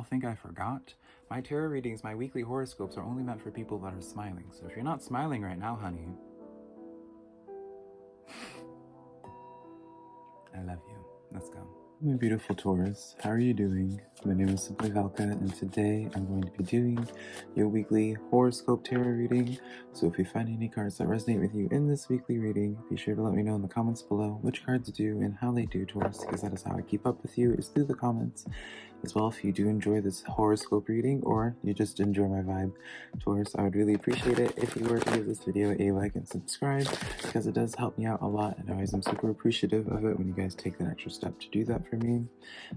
y'all think I forgot? My tarot readings, my weekly horoscopes are only meant for people that are smiling. So if you're not smiling right now, honey, I love you. Let's go. My beautiful Taurus, how are you doing? My name is Simply Velka, and today I'm going to be doing your weekly horoscope tarot reading. So if you find any cards that resonate with you in this weekly reading, be sure to let me know in the comments below which cards do and how they do, Taurus, because that is how I keep up with you, is through the comments. As well, if you do enjoy this horoscope reading or you just enjoy my vibe, Taurus, I would really appreciate it if you were to give this video a like and subscribe because it does help me out a lot and always I'm super appreciative of it when you guys take that extra step to do that for me.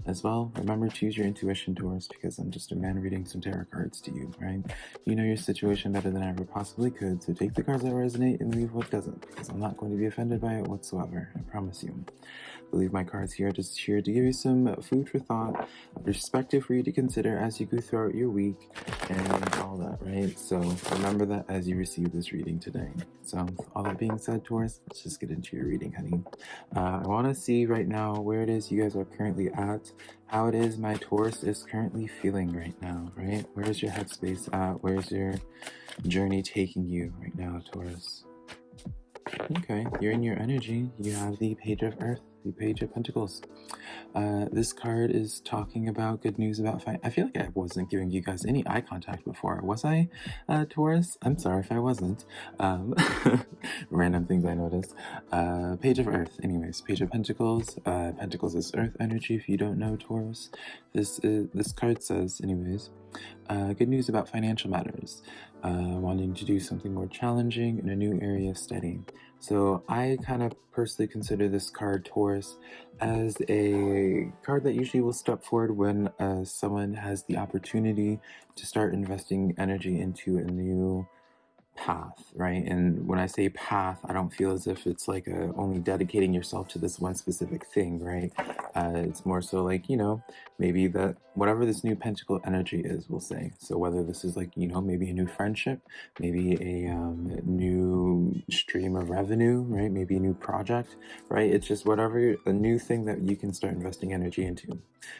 As well, remember to use your intuition, Taurus, because I'm just a man reading some tarot cards to you, right? You know your situation better than I ever possibly could, so take the cards that resonate and leave what doesn't, because I'm not going to be offended by it whatsoever, I promise you. I believe my cards here are just here to give you some food for thought, perspective for you to consider as you go throughout your week and all that, right? So remember that as you receive this reading today. So all that being said, Taurus, let's just get into your reading, honey. Uh, I want to see right now where it is you guys are currently at, how it is my Taurus is currently feeling right now, right? Where's your headspace at? Where's your journey taking you right now, Taurus? Okay, you're in your energy. You have the Page of Earth the Page of Pentacles. Uh, this card is talking about good news about fight. I feel like I wasn't giving you guys any eye contact before. Was I, uh, Taurus? I'm sorry if I wasn't. Um, random things I noticed. Uh, Page of Earth, anyways. Page of Pentacles. Uh, Pentacles is Earth energy. If you don't know Taurus, this is this card says, anyways. Uh, good news about financial matters. Uh, wanting to do something more challenging in a new area of study. So I kind of personally consider this card Taurus as a card that usually will step forward when uh, someone has the opportunity to start investing energy into a new path, right? And when I say path, I don't feel as if it's like a, only dedicating yourself to this one specific thing, right? Uh, it's more so like, you know, maybe that whatever this new pentacle energy is, we'll say. So whether this is like, you know, maybe a new friendship, maybe a um, new stream of revenue, right? Maybe a new project, right? It's just whatever, a new thing that you can start investing energy into,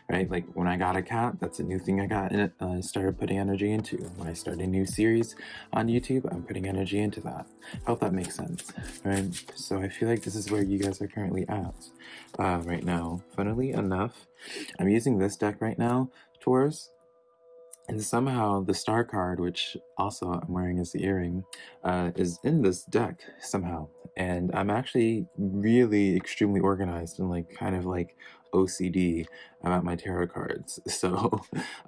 right? Like when I got a cat, that's a new thing I got it, uh, started putting energy into. When I start a new series on YouTube, I'm putting energy into that. I hope that makes sense, right? So I feel like this is where you guys are currently at uh, right now. Funnily enough, I'm using this deck right now, Taurus, and somehow the star card, which also I'm wearing as the earring, uh, is in this deck somehow. And I'm actually really extremely organized and like kind of like OCD about my tarot cards. So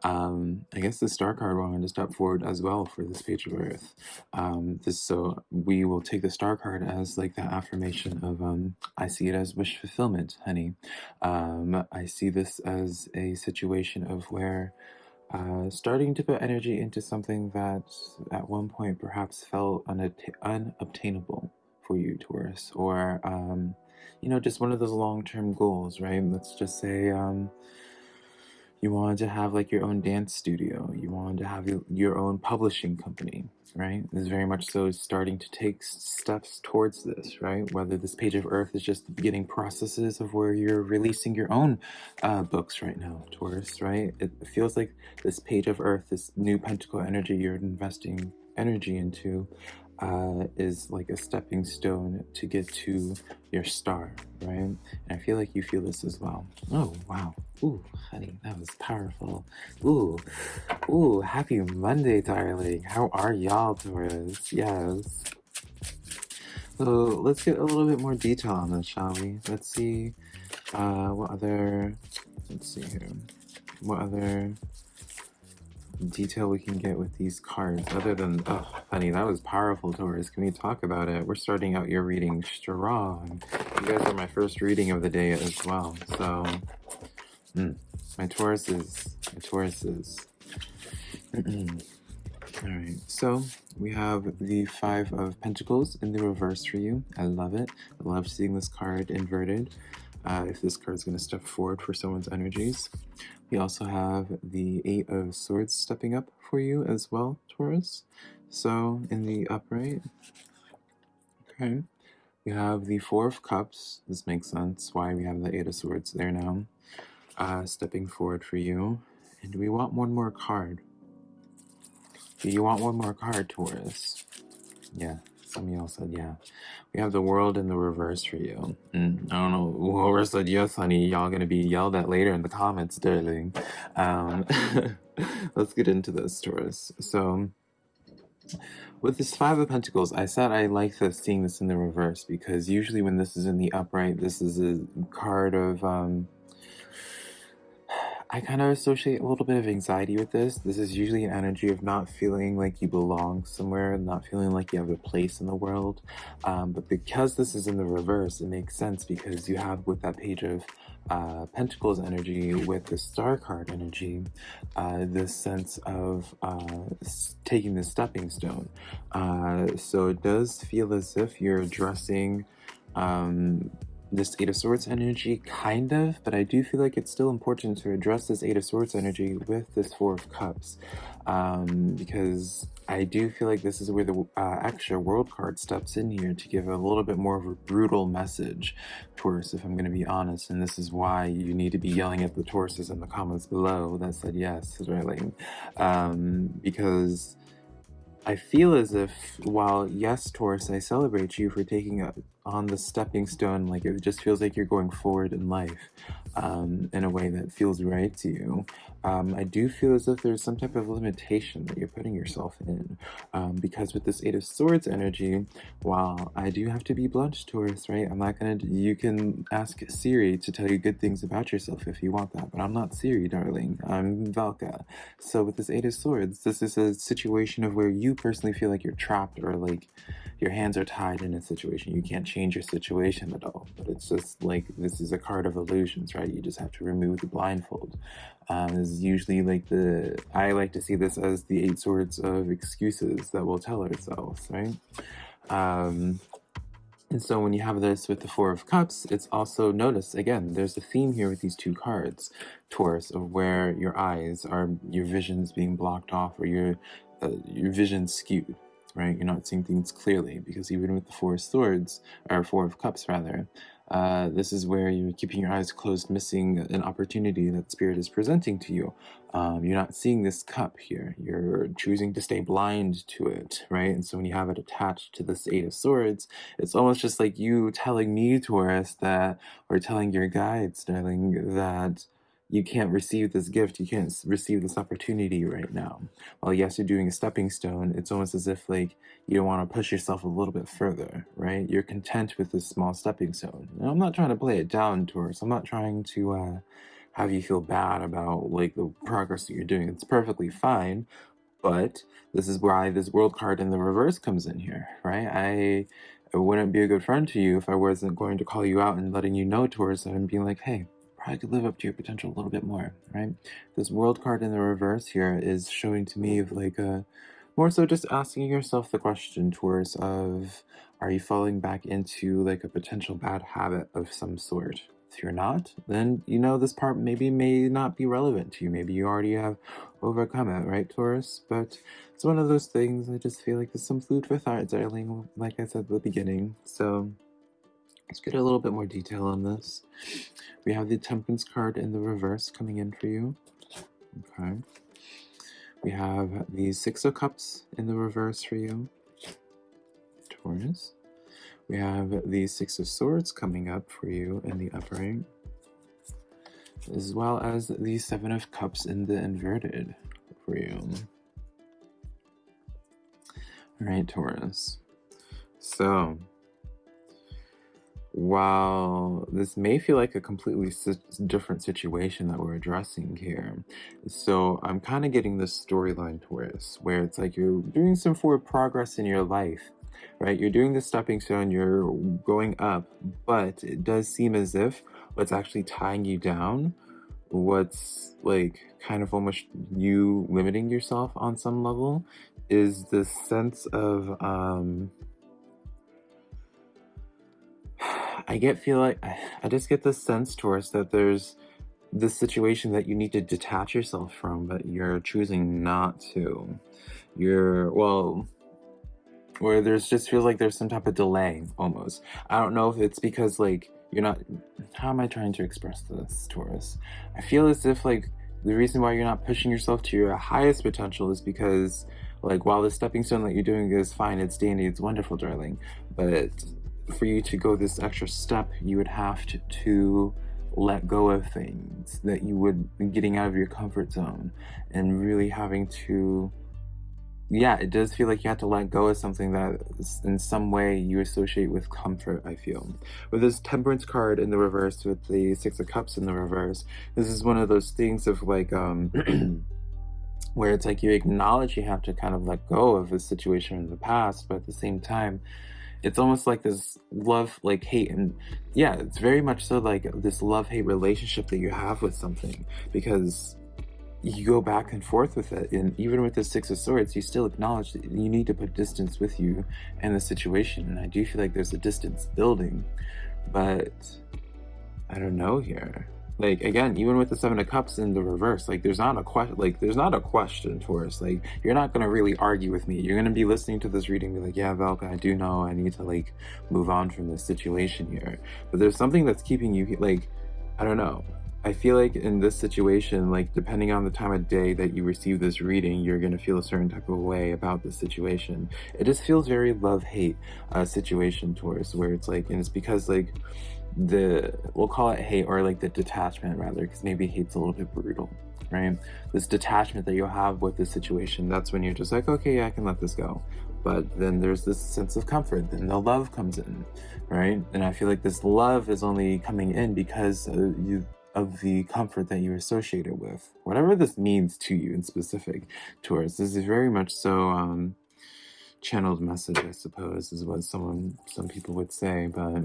um, I guess the star card wanted to step forward as well for this page of earth. Um, this, so we will take the star card as like that affirmation of um, I see it as wish fulfillment, honey. Um, I see this as a situation of where uh, starting to put energy into something that at one point perhaps felt unobtainable for you, Taurus, or um, you know, just one of those long-term goals, right? Let's just say um, you wanted to have like your own dance studio, you wanted to have your, your own publishing company, right? This is very much so starting to take steps towards this, right? Whether this page of earth is just the beginning processes of where you're releasing your own uh, books right now, Taurus, right? It feels like this page of earth, this new pentacle energy you're investing energy into uh, is like a stepping stone to get to your star, right? And I feel like you feel this as well. Oh, wow. Ooh, honey, that was powerful. Ooh, ooh, happy Monday, darling. How are y'all, Taurus? Yes. So let's get a little bit more detail on this, shall we? Let's see uh, what other, let's see here, what other detail we can get with these cards other than oh honey that was powerful taurus can we talk about it? We're starting out your reading strong. You guys are my first reading of the day as well so mm, my taurus is my taurus is all right so we have the five of pentacles in the reverse for you. I love it. I love seeing this card inverted uh, if this card is going to step forward for someone's energies we also have the Eight of Swords stepping up for you as well, Taurus. So in the upright, okay, we have the Four of Cups. This makes sense why we have the Eight of Swords there now, uh, stepping forward for you. And we want one more card? Do you want one more card, Taurus? Yeah, y'all said yeah. We have the world in the reverse for you. I don't know. Whoever said yes, honey, y'all gonna be yelled at later in the comments, darling. Um, let's get into this, Taurus. So, with this Five of Pentacles, I said I like this, seeing this in the reverse because usually when this is in the upright, this is a card of um, I kind of associate a little bit of anxiety with this. This is usually an energy of not feeling like you belong somewhere, not feeling like you have a place in the world. Um, but because this is in the reverse, it makes sense because you have with that page of uh, Pentacles energy with the Star card energy, uh, this sense of uh, taking the stepping stone. Uh, so it does feel as if you're addressing um, this Eight of Swords energy, kind of, but I do feel like it's still important to address this Eight of Swords energy with this Four of Cups, um, because I do feel like this is where the uh, extra world card steps in here to give a little bit more of a brutal message, Taurus, if I'm going to be honest, and this is why you need to be yelling at the Tauruses in the comments below that said yes, Israeli, um, because I feel as if, while yes, Taurus, I celebrate you for taking on the stepping stone, like it just feels like you're going forward in life um, in a way that feels right to you. Um, I do feel as if there's some type of limitation that you're putting yourself in um, because with this Eight of Swords energy, while I do have to be blunt, Taurus, right? I'm not gonna, you can ask Siri to tell you good things about yourself if you want that, but I'm not Siri, darling. I'm Velka. So with this Eight of Swords, this is a situation of where you personally feel like you're trapped or like your hands are tied in a situation. You can't change your situation at all. But it's just like this is a card of illusions, right? You just have to remove the blindfold. Um, is usually like the I like to see this as the eight swords of excuses that we'll tell ourselves, right? Um, and so when you have this with the Four of Cups, it's also, notice, again, there's a theme here with these two cards, Taurus, of where your eyes are, your vision's being blocked off or your, uh, your vision skewed, right? You're not seeing things clearly because even with the Four of Swords, or Four of Cups rather, uh, this is where you're keeping your eyes closed, missing an opportunity that Spirit is presenting to you. Um, you're not seeing this cup here. You're choosing to stay blind to it, right? And so when you have it attached to this Eight of Swords, it's almost just like you telling me, Taurus, that, or telling your guides, darling, that you can't receive this gift, you can't receive this opportunity right now. While yes, you're doing a stepping stone, it's almost as if like you don't want to push yourself a little bit further, right? You're content with this small stepping stone. And I'm not trying to play it down towards, I'm not trying to uh, have you feel bad about like the progress that you're doing. It's perfectly fine, but this is why this world card in the reverse comes in here, right? I, I wouldn't be a good friend to you if I wasn't going to call you out and letting you know towards and being like, hey, probably could live up to your potential a little bit more, right? This world card in the reverse here is showing to me of like a more so just asking yourself the question towards of are you falling back into like a potential bad habit of some sort? If you're not, then you know this part maybe may not be relevant to you. Maybe you already have overcome it, right, Taurus? But it's one of those things I just feel like there's some food for thought, darling, like I said at the beginning. So Let's get a little bit more detail on this. We have the Temperance card in the reverse coming in for you. Okay. We have the Six of Cups in the reverse for you. Taurus. We have the Six of Swords coming up for you in the upright. As well as the Seven of Cups in the inverted for you. Alright, Taurus. So, while this may feel like a completely different situation that we're addressing here, so I'm kind of getting this storyline twist where it's like you're doing some forward progress in your life, right? You're doing the stepping stone, you're going up, but it does seem as if what's actually tying you down, what's like kind of almost you limiting yourself on some level, is this sense of um I get feel like I just get this sense towards that there's this situation that you need to detach yourself from, but you're choosing not to. You're well, where there's just feels like there's some type of delay almost. I don't know if it's because like you're not. How am I trying to express this, Taurus? I feel as if like the reason why you're not pushing yourself to your highest potential is because like while the stepping stone that you're doing is fine, it's dandy, it's wonderful, darling, but for you to go this extra step, you would have to, to let go of things that you would be getting out of your comfort zone and really having to yeah it does feel like you have to let go of something that in some way you associate with comfort i feel. With this temperance card in the reverse with the six of cups in the reverse this is one of those things of like um where it's like you acknowledge you have to kind of let go of a situation in the past but at the same time it's almost like this love like hate and yeah it's very much so like this love hate relationship that you have with something because you go back and forth with it and even with the six of swords you still acknowledge that you need to put distance with you and the situation and i do feel like there's a distance building but i don't know here like again even with the seven of cups in the reverse like there's not a question like there's not a question Taurus like you're not going to really argue with me. You're going to be listening to this reading be like yeah Velka I do know I need to like move on from this situation here. But there's something that's keeping you like I don't know. I feel like in this situation, like depending on the time of day that you receive this reading, you're going to feel a certain type of way about this situation. It just feels very love-hate uh, situation Taurus, where it's like, and it's because like the we'll call it hate or like the detachment rather because maybe hate's a little bit brutal right? This detachment that you have with the situation that's when you're just like okay yeah, i can let this go. But then there's this sense of comfort then the love comes in right? And i feel like this love is only coming in because uh, you of the comfort that you associate it with. Whatever this means to you in specific towards this is very much so um channeled message i suppose is what someone some people would say but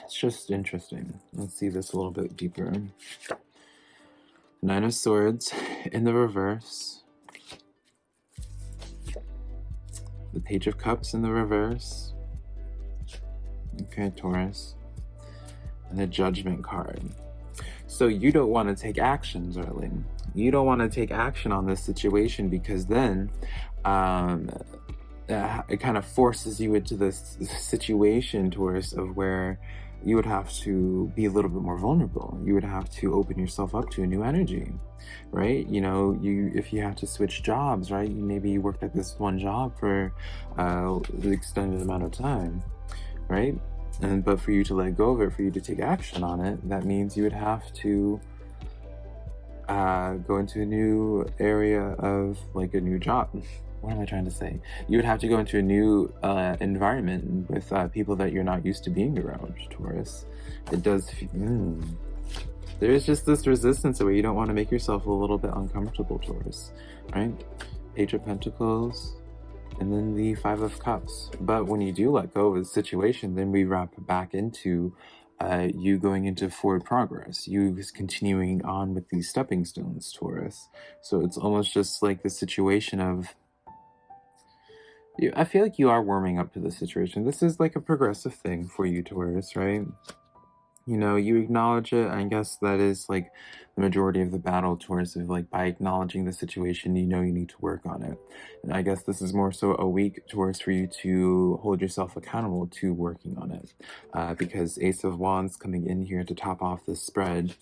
it's just interesting. Let's see this a little bit deeper. Nine of Swords in the reverse. The Page of Cups in the reverse. Okay, Taurus. And the Judgment card. So you don't want to take action, darling. You don't want to take action on this situation because then um, it kind of forces you into this situation, Taurus, of where you would have to be a little bit more vulnerable. You would have to open yourself up to a new energy, right? You know, you if you have to switch jobs, right? Maybe you worked at this one job for uh, an extended amount of time, right? And but for you to let go of it, for you to take action on it, that means you would have to uh, go into a new area of like a new job what am I trying to say? You would have to go into a new uh, environment with uh, people that you're not used to being around, Taurus. It does, mm. There's just this resistance where you don't want to make yourself a little bit uncomfortable, Taurus, right? Page of Pentacles, and then the Five of Cups. But when you do let go of the situation, then we wrap back into uh, you going into forward progress, you continuing on with these stepping stones, Taurus. So it's almost just like the situation of you, I feel like you are warming up to the situation. This is like a progressive thing for you, Taurus, right? You know, you acknowledge it. I guess that is like the majority of the battle, Taurus, of like by acknowledging the situation, you know you need to work on it. And I guess this is more so a week, Taurus, for you to hold yourself accountable to working on it. Uh, because Ace of Wands coming in here to top off this spread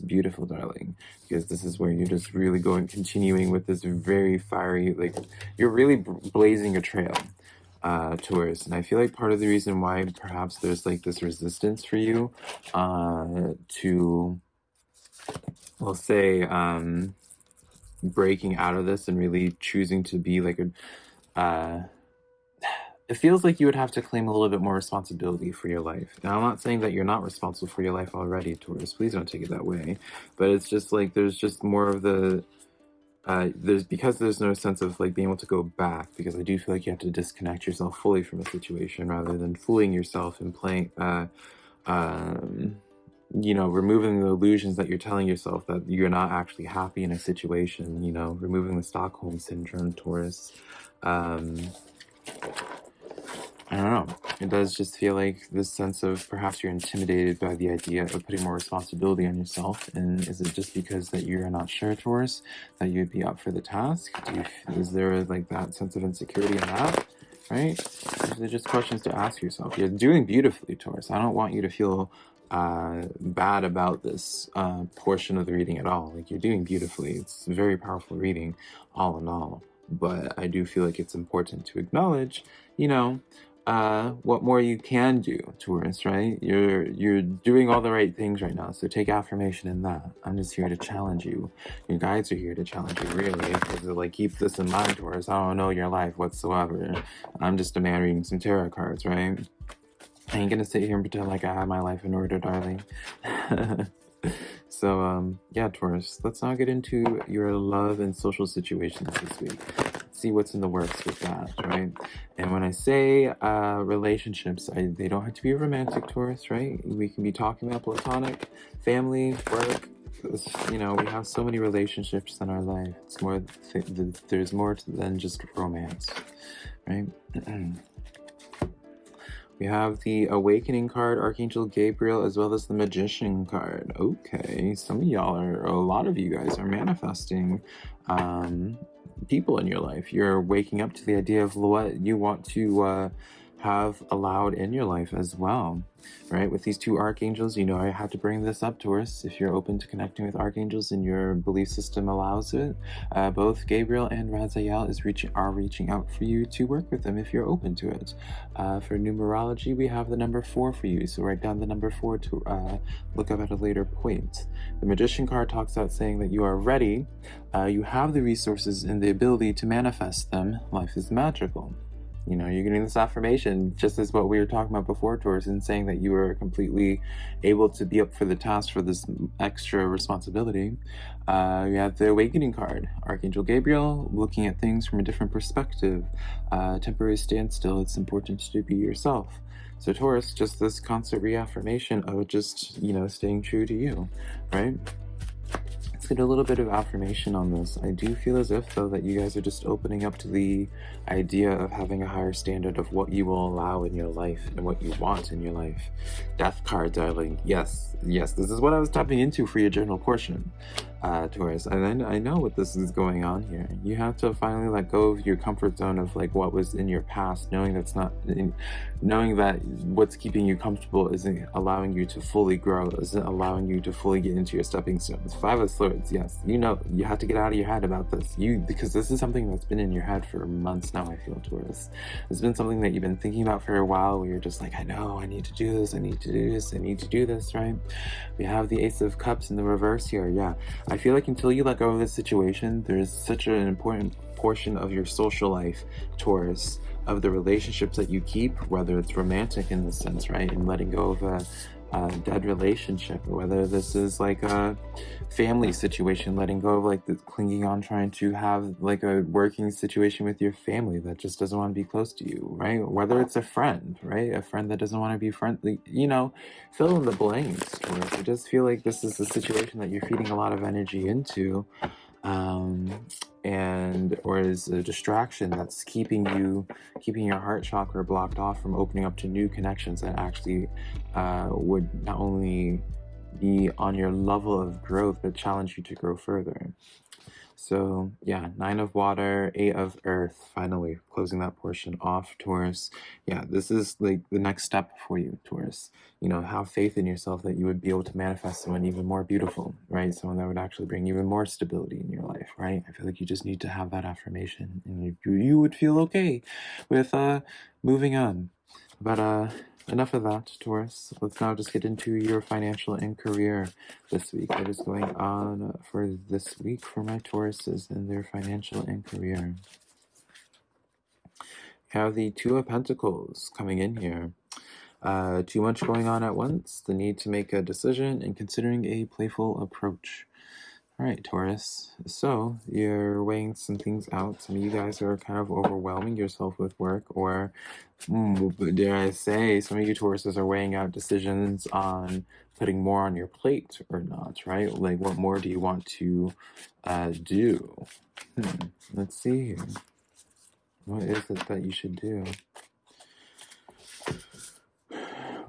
beautiful, darling, because this is where you're just really going, continuing with this very fiery, like, you're really blazing a trail uh, towards. And I feel like part of the reason why perhaps there's like this resistance for you uh, to, we'll say, um, breaking out of this and really choosing to be like a, uh, it feels like you would have to claim a little bit more responsibility for your life. Now, I'm not saying that you're not responsible for your life already, Taurus. Please don't take it that way. But it's just like there's just more of the uh, there's because there's no sense of like being able to go back because I do feel like you have to disconnect yourself fully from a situation rather than fooling yourself and playing, uh, um, you know, removing the illusions that you're telling yourself that you're not actually happy in a situation. You know, removing the Stockholm syndrome, Taurus. Um, I don't know. It does just feel like this sense of perhaps you're intimidated by the idea of putting more responsibility on yourself. And is it just because that you're not sure, Taurus, that you'd be up for the task? You, is there like that sense of insecurity in that? Right? These are just questions to ask yourself. You're doing beautifully, Taurus. I don't want you to feel uh, bad about this uh, portion of the reading at all. Like you're doing beautifully. It's a very powerful reading, all in all. But I do feel like it's important to acknowledge, you know, uh, what more you can do, Taurus, right? You're you're doing all the right things right now, so take affirmation in that. I'm just here to challenge you. Your guides are here to challenge you, really, because like keep this in mind, Taurus. I don't know your life whatsoever. I'm just a man reading some tarot cards, right? I ain't gonna sit here and pretend like I have my life in order, darling. so, um, yeah, Taurus, let's now get into your love and social situations this week. See what's in the works with that, right? And when I say uh, relationships, I, they don't have to be romantic, Taurus, right? We can be talking about platonic, family, work. You know, we have so many relationships in our life. It's more, th there's more than just romance, right? We have the Awakening card, Archangel Gabriel, as well as the Magician card. Okay, some of y'all are, a lot of you guys are manifesting um, people in your life. You're waking up to the idea of what you want to uh, have allowed in your life as well right? With these two archangels, you know, I have to bring this up, Taurus. If you're open to connecting with archangels and your belief system allows it, uh, both Gabriel and Raziel is reaching are reaching out for you to work with them if you're open to it. Uh, for numerology, we have the number four for you, so write down the number four to uh, look up at a later point. The Magician card talks about saying that you are ready, uh, you have the resources and the ability to manifest them. Life is magical you know, you're getting this affirmation, just as what we were talking about before, Taurus, and saying that you are completely able to be up for the task for this extra responsibility. Uh, you have the Awakening card, Archangel Gabriel, looking at things from a different perspective. Uh, temporary standstill, it's important to be yourself. So Taurus, just this constant reaffirmation of just, you know, staying true to you, right? Get a little bit of affirmation on this. I do feel as if, though, that you guys are just opening up to the idea of having a higher standard of what you will allow in your life and what you want in your life. Death card, darling. Yes, yes, this is what I was tapping into for your journal portion uh, Taurus. And I, I know what this is going on here. You have to finally let go of your comfort zone of like what was in your past, knowing that's not, knowing that what's keeping you comfortable isn't allowing you to fully grow, isn't allowing you to fully get into your stepping stones. Five of Yes, you know, you have to get out of your head about this. You, because this is something that's been in your head for months now, I feel, Taurus. It's been something that you've been thinking about for a while where you're just like, I know, I need to do this, I need to do this, I need to do this, right? We have the Ace of Cups in the reverse here, yeah. I feel like until you let go of this situation, there's such an important portion of your social life, Taurus, of the relationships that you keep, whether it's romantic in the sense, right? And letting go of a, a dead relationship, or whether this is like a family situation, letting go of like the clinging on, trying to have like a working situation with your family that just doesn't want to be close to you, right? Whether it's a friend, right? A friend that doesn't want to be friendly, you know, fill in the blanks. Taurus. I just feel like this is a situation that you're feeding a lot of energy into um, and or is a distraction that's keeping you keeping your heart chakra blocked off from opening up to new connections that actually uh, would not only be on your level of growth but challenge you to grow further so yeah, nine of water, eight of earth, finally closing that portion off, Taurus. Yeah, this is like the next step for you, Taurus. You know, have faith in yourself that you would be able to manifest someone even more beautiful, right? Someone that would actually bring even more stability in your life, right? I feel like you just need to have that affirmation and you, you would feel okay with uh moving on. But uh enough of that, Taurus. Let's now just get into your financial and career this week. What is going on for this week for my Tauruses in their financial and career? have the Two of Pentacles coming in here. Uh, too much going on at once, the need to make a decision, and considering a playful approach. All right, Taurus. So you're weighing some things out. Some of you guys are kind of overwhelming yourself with work, or mm, dare I say, some of you Tauruses are weighing out decisions on putting more on your plate or not, right? Like, what more do you want to uh, do? Hmm. Let's see here. What is it that you should do?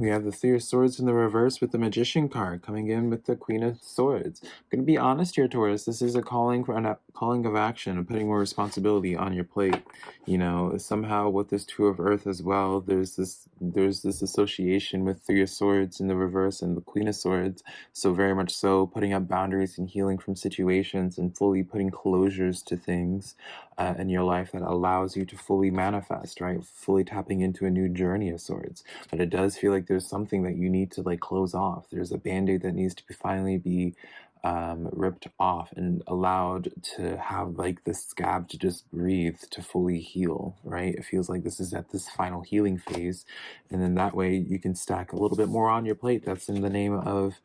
We have the Three of Swords in the reverse with the Magician card coming in with the Queen of Swords. I'm going to be honest here, Taurus. This is a calling for a calling of action and putting more responsibility on your plate. You know, somehow with this Two of Earth as well, there's this there's this association with Three of Swords in the reverse and the Queen of Swords. So very much so, putting up boundaries and healing from situations and fully putting closures to things uh, in your life that allows you to fully manifest, right? Fully tapping into a new journey of sorts. But it does feel like there's something that you need to like close off. There's a band-aid that needs to be finally be um, ripped off and allowed to have like the scab to just breathe to fully heal, right? It feels like this is at this final healing phase. And then that way you can stack a little bit more on your plate. That's in the name of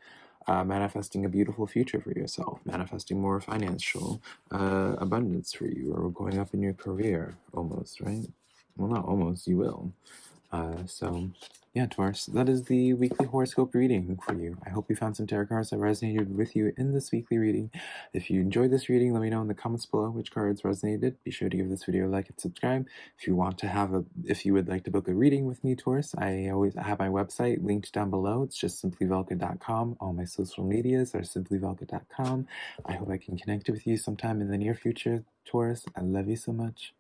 uh, manifesting a beautiful future for yourself, manifesting more financial uh, abundance for you, or going up in your career almost, right? Well, not almost, you will. Uh, so yeah, Taurus, that is the weekly horoscope reading for you. I hope you found some tarot cards that resonated with you in this weekly reading. If you enjoyed this reading, let me know in the comments below which cards resonated. Be sure to give this video a like and subscribe. If you want to have a, if you would like to book a reading with me, Taurus, I always have my website linked down below. It's just simplyvelka.com. All my social medias are simplyvelka.com. I hope I can connect with you sometime in the near future, Taurus. I love you so much.